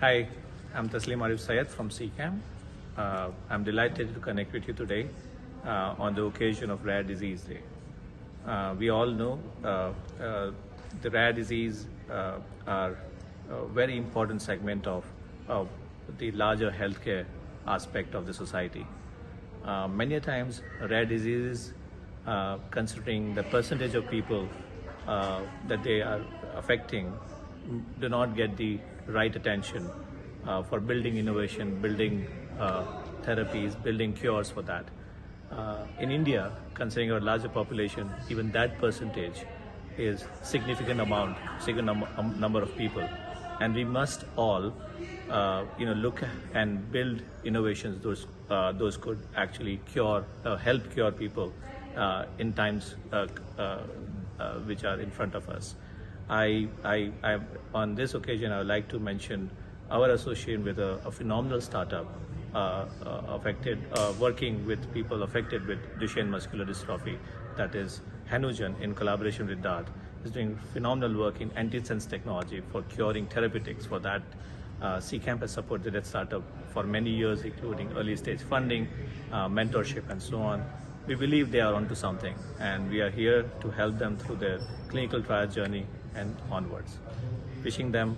Hi, I'm Taslimarif Saiyed from CCAMP. Uh, I'm delighted to connect with you today uh, on the occasion of Rare Disease Day. Uh, we all know uh, uh, the rare disease uh, are a very important segment of, of the larger healthcare aspect of the society. Many times, rare diseases, considering the percentage of people that they are affecting, do not get the right attention uh, for building innovation, building uh, therapies, building cures for that. Uh, in India, considering our larger population, even that percentage is significant amount, significant num- um, number of people, and we must all, uh, you know, look and build innovations. Those uh, those could actually cure, uh, help cure people uh, in times uh, uh, uh, which are in front of us. I, I, I, on this occasion, I would like to mention our association with a, a phenomenal startup uh, uh, affected, uh, working with people affected with Duchenne muscular dystrophy, that is Hanugen, in collaboration with DART, is doing phenomenal work in antisense technology for curing therapeutics. For that, uh, CCAMP has supported that startup for many years, including early stage funding, uh, mentorship, and so on. We believe they are onto something, and we are here to help them through their clinical trial journey and onwards. Wishing them